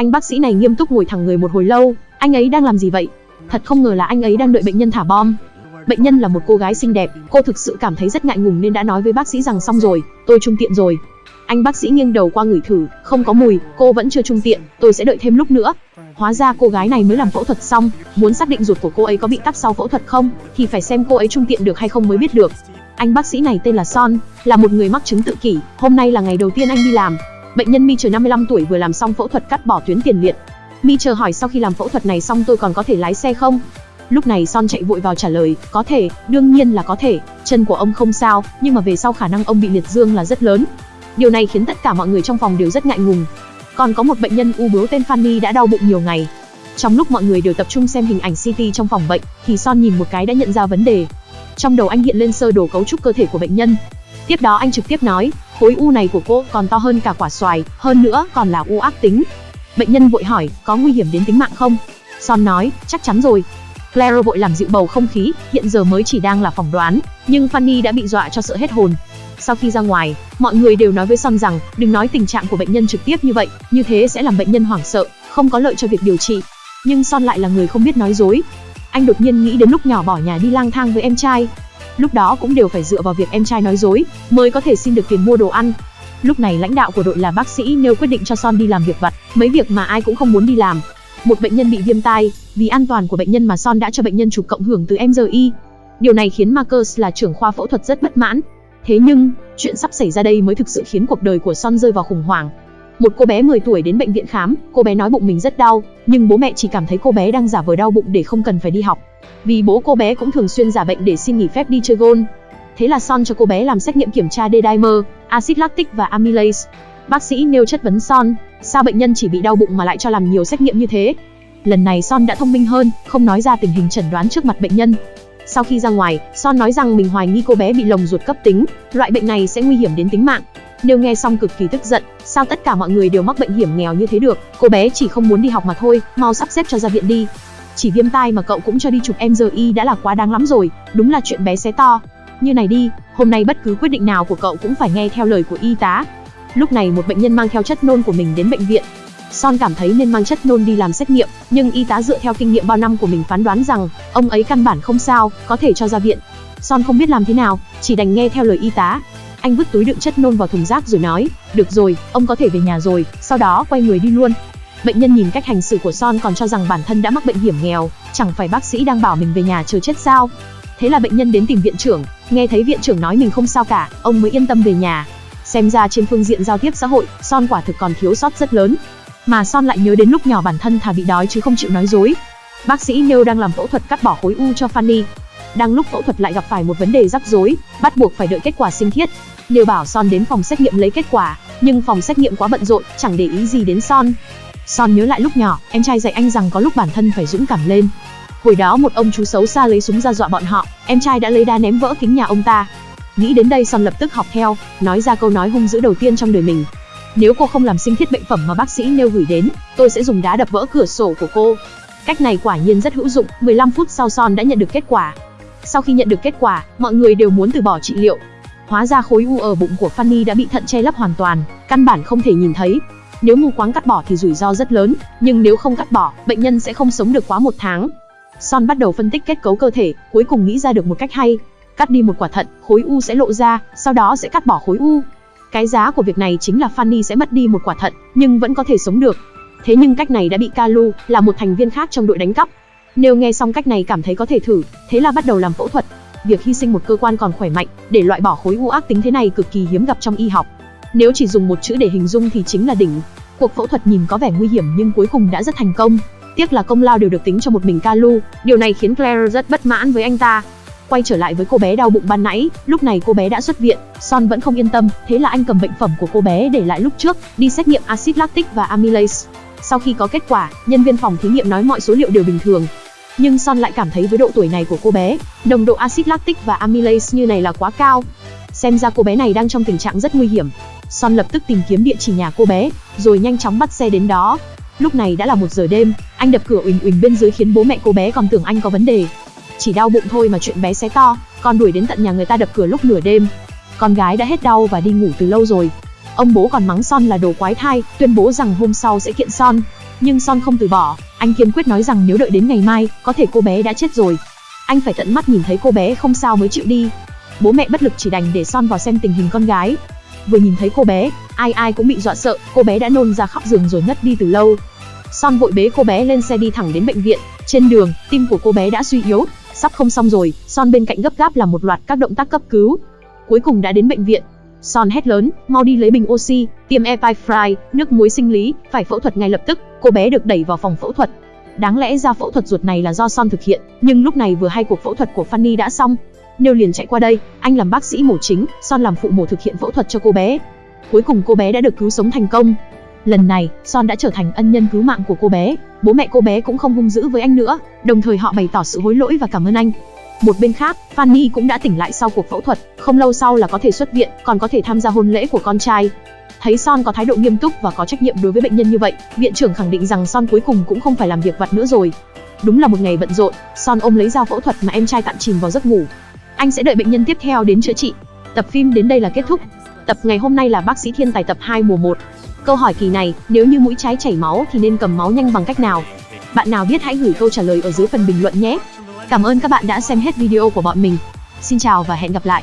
Anh bác sĩ này nghiêm túc ngồi thẳng người một hồi lâu, anh ấy đang làm gì vậy? Thật không ngờ là anh ấy đang đợi bệnh nhân thả bom. Bệnh nhân là một cô gái xinh đẹp, cô thực sự cảm thấy rất ngại ngùng nên đã nói với bác sĩ rằng xong rồi, tôi trung tiện rồi. Anh bác sĩ nghiêng đầu qua ngửi thử, không có mùi, cô vẫn chưa trung tiện, tôi sẽ đợi thêm lúc nữa. Hóa ra cô gái này mới làm phẫu thuật xong, muốn xác định ruột của cô ấy có bị tắc sau phẫu thuật không, thì phải xem cô ấy trung tiện được hay không mới biết được. Anh bác sĩ này tên là Son, là một người mắc chứng tự kỷ, hôm nay là ngày đầu tiên anh đi làm. Bệnh nhân Mi chờ 55 tuổi vừa làm xong phẫu thuật cắt bỏ tuyến tiền liệt. Mi chờ hỏi sau khi làm phẫu thuật này xong tôi còn có thể lái xe không? Lúc này Son chạy vội vào trả lời, có thể, đương nhiên là có thể, chân của ông không sao, nhưng mà về sau khả năng ông bị liệt dương là rất lớn. Điều này khiến tất cả mọi người trong phòng đều rất ngại ngùng. Còn có một bệnh nhân u bướu tên Fanny đã đau bụng nhiều ngày. Trong lúc mọi người đều tập trung xem hình ảnh CT trong phòng bệnh, thì Son nhìn một cái đã nhận ra vấn đề. Trong đầu anh hiện lên sơ đồ cấu trúc cơ thể của bệnh nhân. Tiếp đó anh trực tiếp nói, khối u này của cô còn to hơn cả quả xoài, hơn nữa còn là u ác tính. Bệnh nhân vội hỏi, có nguy hiểm đến tính mạng không? Son nói, chắc chắn rồi, Claire vội làm dịu bầu không khí, hiện giờ mới chỉ đang là phỏng đoán, nhưng Fanny đã bị dọa cho sợ hết hồn. Sau khi ra ngoài, mọi người đều nói với Son rằng, đừng nói tình trạng của bệnh nhân trực tiếp như vậy, như thế sẽ làm bệnh nhân hoảng sợ, không có lợi cho việc điều trị. Nhưng Son lại là người không biết nói dối. Anh đột nhiên nghĩ đến lúc nhỏ bỏ nhà đi lang thang với em trai. Lúc đó cũng đều phải dựa vào việc em trai nói dối, mới có thể xin được tiền mua đồ ăn. Lúc này lãnh đạo của đội là bác sĩ nêu quyết định cho Son đi làm việc vặt, mấy việc mà ai cũng không muốn đi làm, một bệnh nhân bị viêm tai, vì an toàn của bệnh nhân mà Son đã cho bệnh nhân chụp cộng hưởng từ MRI. Điều này khiến Marcus là trưởng khoa phẫu thuật rất bất mãn. Thế nhưng, chuyện sắp xảy ra đây mới thực sự khiến cuộc đời của Son rơi vào khủng hoảng. Một cô bé 10 tuổi đến bệnh viện khám, cô bé nói bụng mình rất đau, nhưng bố mẹ chỉ cảm thấy cô bé đang giả vờ đau bụng để không cần phải đi học. Vì bố cô bé cũng thường xuyên giả bệnh để xin nghỉ phép đi chơi gôn. Thế là Son cho cô bé làm xét nghiệm kiểm tra D-dimer, axit lactic và amylase. Bác sĩ nêu chất vấn Son, sao bệnh nhân chỉ bị đau bụng mà lại cho làm nhiều xét nghiệm như thế? Lần này Son đã thông minh hơn, không nói ra tình hình chẩn đoán trước mặt bệnh nhân. Sau khi ra ngoài, Son nói rằng mình hoài nghi cô bé bị lồng ruột cấp tính, loại bệnh này sẽ nguy hiểm đến tính mạng. Nếu nghe xong cực kỳ tức giận, sao tất cả mọi người đều mắc bệnh hiểm nghèo như thế được, cô bé chỉ không muốn đi học mà thôi, mau sắp xếp cho ra viện đi. Chỉ viêm tai mà cậu cũng cho đi chụp MRI đã là quá đáng lắm rồi, đúng là chuyện bé xé to. Như này đi, hôm nay bất cứ quyết định nào của cậu cũng phải nghe theo lời của y tá, Lúc này một bệnh nhân mang theo chất nôn của mình đến bệnh viện. Son cảm thấy nên mang chất nôn đi làm xét nghiệm, nhưng y tá dựa theo kinh nghiệm bao năm của mình phán đoán rằng ông ấy căn bản không sao, có thể cho ra viện. Son không biết làm thế nào, chỉ đành nghe theo lời y tá. Anh vứt túi đựng chất nôn vào thùng rác rồi nói, được rồi, ông có thể về nhà rồi, sau đó quay người đi luôn. Bệnh nhân nhìn cách hành xử của Son còn cho rằng bản thân đã mắc bệnh hiểm nghèo, chẳng phải bác sĩ đang bảo mình về nhà chờ chết sao. Thế là bệnh nhân đến tìm viện trưởng, nghe thấy viện trưởng nói mình không sao cả, ông mới yên tâm về nhà. Xem ra trên phương diện giao tiếp xã hội, Son quả thực còn thiếu sót rất lớn. Mà Son lại nhớ đến lúc nhỏ bản thân thà bị đói chứ không chịu nói dối. Bác sĩ nêu đang làm phẫu thuật cắt bỏ khối u cho Fanny. Đang lúc phẫu thuật lại gặp phải một vấn đề rắc rối, bắt buộc phải đợi kết quả sinh thiết. Nêu bảo Son đến phòng xét nghiệm lấy kết quả, nhưng phòng xét nghiệm quá bận rộn, chẳng để ý gì đến Son. Son nhớ lại lúc nhỏ, em trai dạy anh rằng có lúc bản thân phải dũng cảm lên. Hồi đó một ông chú xấu xa lấy súng ra dọa bọn họ, em trai đã lấy đá ném vỡ kính nhà ông ta, Nghĩ đến đây Son lập tức học theo, nói ra câu nói hung dữ đầu tiên trong đời mình. Nếu cô không làm sinh thiết bệnh phẩm mà bác sĩ nêu gửi đến, tôi sẽ dùng đá đập vỡ cửa sổ của cô. Cách này quả nhiên rất hữu dụng, 15 phút sau Son đã nhận được kết quả. Sau khi nhận được kết quả, mọi người đều muốn từ bỏ trị liệu. Hóa ra khối u ở bụng của Fanny đã bị thận che lấp hoàn toàn, căn bản không thể nhìn thấy. Nếu mù quáng cắt bỏ thì rủi ro rất lớn, nhưng nếu không cắt bỏ, bệnh nhân sẽ không sống được quá một tháng. Son bắt đầu phân tích kết cấu cơ thể, cuối cùng nghĩ ra được một cách hay, cắt đi một quả thận, khối u sẽ lộ ra, sau đó sẽ cắt bỏ khối u. Cái giá của việc này chính là Fanny sẽ mất đi một quả thận, nhưng vẫn có thể sống được. Thế nhưng cách này đã bị Kalu, là một thành viên khác trong đội đánh cắp. Nếu nghe xong cách này cảm thấy có thể thử, thế là bắt đầu làm phẫu thuật. Việc hy sinh một cơ quan còn khỏe mạnh để loại bỏ khối u ác tính thế này cực kỳ hiếm gặp trong y học. Nếu chỉ dùng một chữ để hình dung thì chính là đỉnh. Cuộc phẫu thuật nhìn có vẻ nguy hiểm nhưng cuối cùng đã rất thành công. Tiếc là công lao đều được tính cho một mình Kalu, điều này khiến Claire rất bất mãn với anh ta. Quay trở lại với cô bé đau bụng ban nãy, lúc này cô bé đã xuất viện, Son vẫn không yên tâm, thế là anh cầm bệnh phẩm của cô bé để lại lúc trước, đi xét nghiệm axit lactic và amylase. Sau khi có kết quả, nhân viên phòng thí nghiệm nói mọi số liệu đều bình thường. Nhưng Son lại cảm thấy với độ tuổi này của cô bé, nồng độ axit lactic và amylase như này là quá cao. Xem ra cô bé này đang trong tình trạng rất nguy hiểm. Son lập tức tìm kiếm địa chỉ nhà cô bé, rồi nhanh chóng bắt xe đến đó. Lúc này đã là một giờ đêm, anh đập cửa uỳnh uỳnh bên dưới khiến bố mẹ cô bé còn tưởng anh có vấn đề. Chỉ đau bụng thôi mà chuyện bé xé to, còn đuổi đến tận nhà người ta đập cửa lúc nửa đêm. Con gái đã hết đau và đi ngủ từ lâu rồi. Ông bố còn mắng Son là đồ quái thai, tuyên bố rằng hôm sau sẽ kiện Son. Nhưng Son không từ bỏ, anh kiên quyết nói rằng nếu đợi đến ngày mai, có thể cô bé đã chết rồi. Anh phải tận mắt nhìn thấy cô bé không sao mới chịu đi. Bố mẹ bất lực chỉ đành để Son vào xem tình hình con gái. Vừa nhìn thấy cô bé, ai ai cũng bị dọa sợ, cô bé đã nôn ra khóc giường rồi ngất đi từ lâu. Son vội bế cô bé lên xe đi thẳng đến bệnh viện. Trên đường, tim của cô bé đã suy yếu, sắp không xong rồi. Son bên cạnh gấp gáp làm một loạt các động tác cấp cứu. Cuối cùng đã đến bệnh viện. Son hét lớn, mau đi lấy bình oxy, tiêm Epifry, nước muối sinh lý, phải phẫu thuật ngay lập tức. Cô bé được đẩy vào phòng phẫu thuật. Đáng lẽ ra phẫu thuật ruột này là do Son thực hiện, nhưng lúc này vừa hay cuộc phẫu thuật của Fanny đã xong. Nêu liền chạy qua đây, anh làm bác sĩ mổ chính, Son làm phụ mổ thực hiện phẫu thuật cho cô bé. Cuối cùng cô bé đã được cứu sống thành công. Lần này, Son đã trở thành ân nhân cứu mạng của cô bé. Bố mẹ cô bé cũng không hung dữ với anh nữa, đồng thời họ bày tỏ sự hối lỗi và cảm ơn anh. Một bên khác, Fanny cũng đã tỉnh lại sau cuộc phẫu thuật, không lâu sau là có thể xuất viện, còn có thể tham gia hôn lễ của con trai. Thấy Son có thái độ nghiêm túc và có trách nhiệm đối với bệnh nhân như vậy, viện trưởng khẳng định rằng Son cuối cùng cũng không phải làm việc vặt nữa rồi. Đúng là một ngày bận rộn, Son ôm lấy dao phẫu thuật mà em trai tạm chìm vào giấc ngủ. Anh sẽ đợi bệnh nhân tiếp theo đến chữa trị. Tập phim đến đây là kết thúc. Tập ngày hôm nay là bác sĩ thiên tài tập 2 mùa 1. Câu hỏi kỳ này, nếu như mũi trái chảy máu thì nên cầm máu nhanh bằng cách nào? Bạn nào biết hãy gửi câu trả lời ở dưới phần bình luận nhé. Cảm ơn các bạn đã xem hết video của bọn mình. Xin chào và hẹn gặp lại.